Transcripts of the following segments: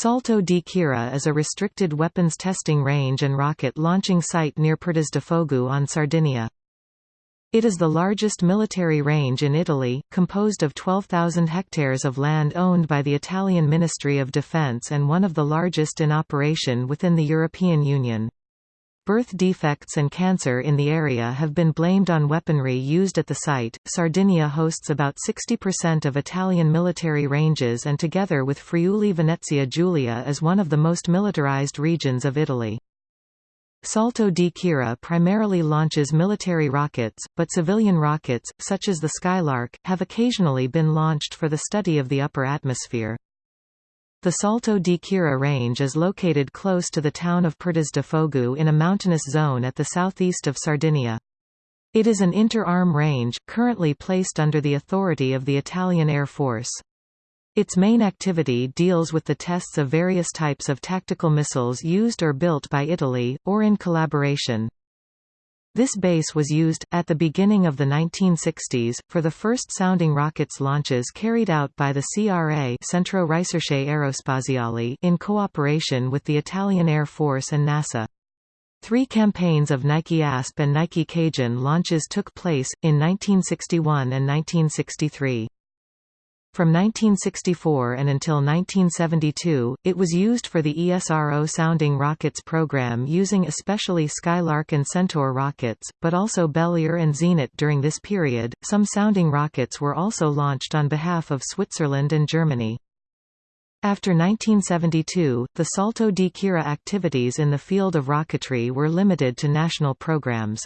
Salto di Quirra is a restricted weapons testing range and rocket launching site near Perdasdefogu on Sardinia. It is the largest military range in Italy, composed of 12,000 hectares of land owned by the Italian Ministry of Defense and one of the largest in operation within the European Union. Birth defects and cancer in the area have been blamed on weaponry used at the site. Sardinia hosts about 60% of Italian military ranges and together with Friuli Venezia Giulia is one of the most militarized regions of Italy. Salto di Quirra primarily launches military rockets, but civilian rockets, such as the Skylark, have occasionally been launched for the study of the upper atmosphere. The Salto di Quirra range is located close to the town of Perdasdefogu in a mountainous zone at the southeast of Sardinia. It is an inter-arm range, currently placed under the authority of the Italian Air Force. Its main activity deals with the tests of various types of tactical missiles used or built by Italy, or in collaboration. This base was used, at the beginning of the 1960s, for the first sounding rockets launches carried out by the CRA Centro Ricerche Aerospaziali in cooperation with the Italian Air Force and NASA. Three campaigns of Nike ASP and Nike Cajun launches took place, in 1961 and 1963. From 1964 and until 1972, it was used for the ESRO sounding rockets program using especially Skylark and Centaur rockets, but also Belier and Zenit during this period. Some sounding rockets were also launched on behalf of Switzerland and Germany. After 1972, the Salto di Quirra activities in the field of rocketry were limited to national programs.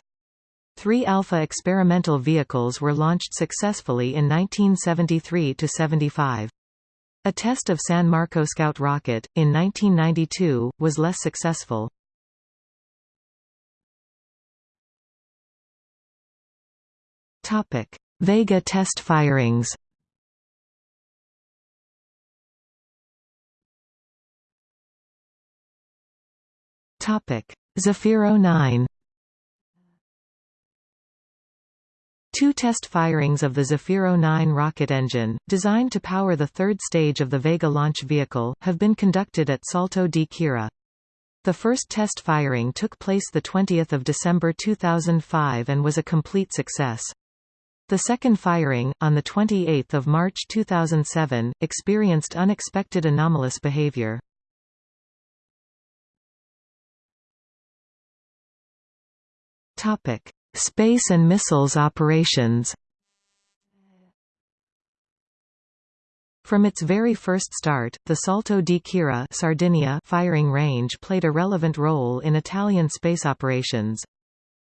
Three Alpha experimental vehicles were launched successfully in 1973–75. A test of San Marco Scout rocket, in 1992, was less successful. Vega test firings Zefiro 9 Two test firings of the Zefiro 9 rocket engine, designed to power the third stage of the Vega launch vehicle, have been conducted at Salto di Quirra. The first test firing took place 20 December 2005 and was a complete success. The second firing, on 28 March 2007, experienced unexpected anomalous behavior. Space and missiles operations From its very first start, the Salto di Quirra Sardinia firing range played a relevant role in Italian space operations.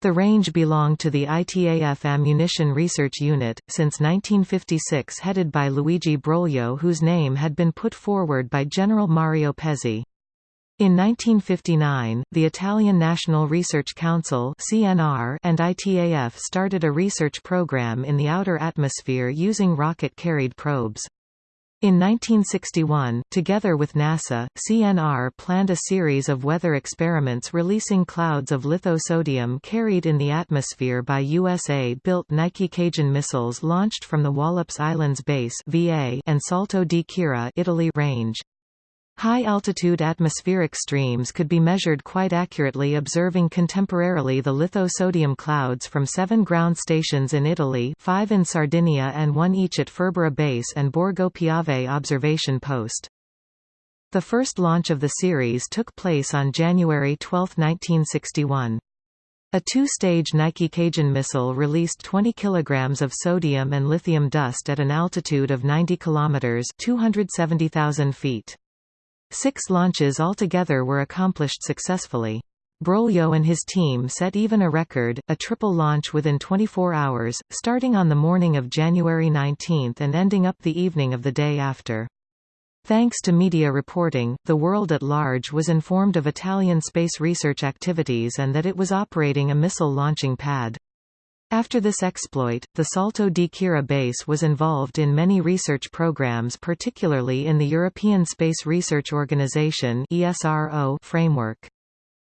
The range belonged to the ITAF Ammunition Research Unit, since 1956 headed by Luigi Broglio whose name had been put forward by General Mario Pezzi. In 1959, the Italian National Research Council (CNR) and ITAF started a research program in the outer atmosphere using rocket-carried probes. In 1961, together with NASA, CNR planned a series of weather experiments releasing clouds of lithosodium carried in the atmosphere by USA-built Nike Cajun missiles launched from the Wallops Islands Base and Salto di Quirra, Italy range. High-altitude atmospheric streams could be measured quite accurately observing contemporarily the lithosodium clouds from seven ground stations in Italy five in Sardinia and one each at Furbara Base and Borgo Piave observation post. The first launch of the series took place on January 12, 1961. A two-stage Nike Cajun missile released 20 kilograms of sodium and lithium dust at an altitude of 90 kilometers (270,000 feet). Six launches altogether were accomplished successfully. Broglio and his team set even a record, a triple launch within 24 hours, starting on the morning of January 19 and ending up the evening of the day after. Thanks to media reporting, the world at large was informed of Italian space research activities and that it was operating a missile launching pad. After this exploit, the Salto di Quirra base was involved in many research programs particularly in the European Space Research Organization framework.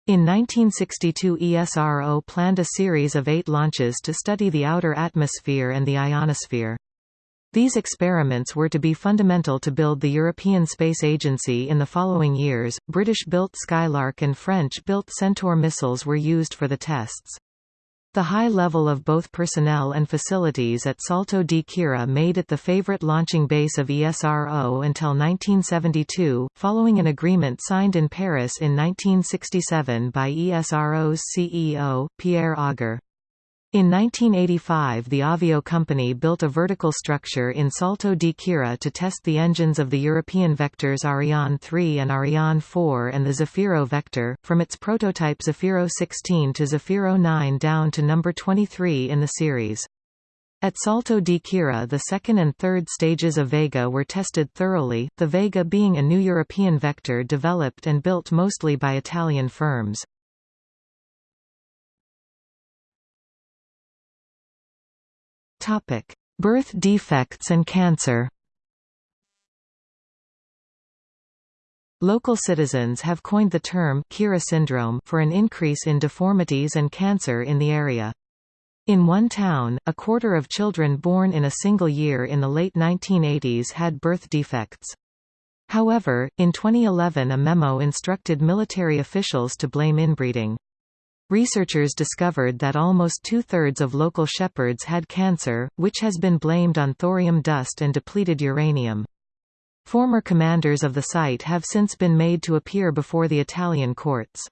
In 1962 ESRO planned a series of eight launches to study the outer atmosphere and the ionosphere. These experiments were to be fundamental to build the European Space Agency in the following years. British built Skylark and French built Centaur missiles were used for the tests. The high level of both personnel and facilities at Salto di Quirra made it the favorite launching base of ESRO until 1972, following an agreement signed in Paris in 1967 by ESRO's CEO, Pierre Auger. In 1985 the Avio company built a vertical structure in Salto di Quirra to test the engines of the European vectors Ariane 3 and Ariane 4 and the Zefiro vector, from its prototype Zefiro 16 to Zefiro 9 down to number 23 in the series. At Salto di Quirra the second and third stages of Vega were tested thoroughly, the Vega being a new European vector developed and built mostly by Italian firms. Topic: Birth defects and cancer. Local citizens have coined the term Quirra syndrome for an increase in deformities and cancer in the area. In one town, a quarter of children born in a single year in the late 1980s had birth defects. However, in 2011 a memo instructed military officials to blame inbreeding. Researchers discovered that almost two-thirds of local shepherds had cancer, which has been blamed on thorium dust and depleted uranium. Former commanders of the site have since been made to appear before the Italian courts.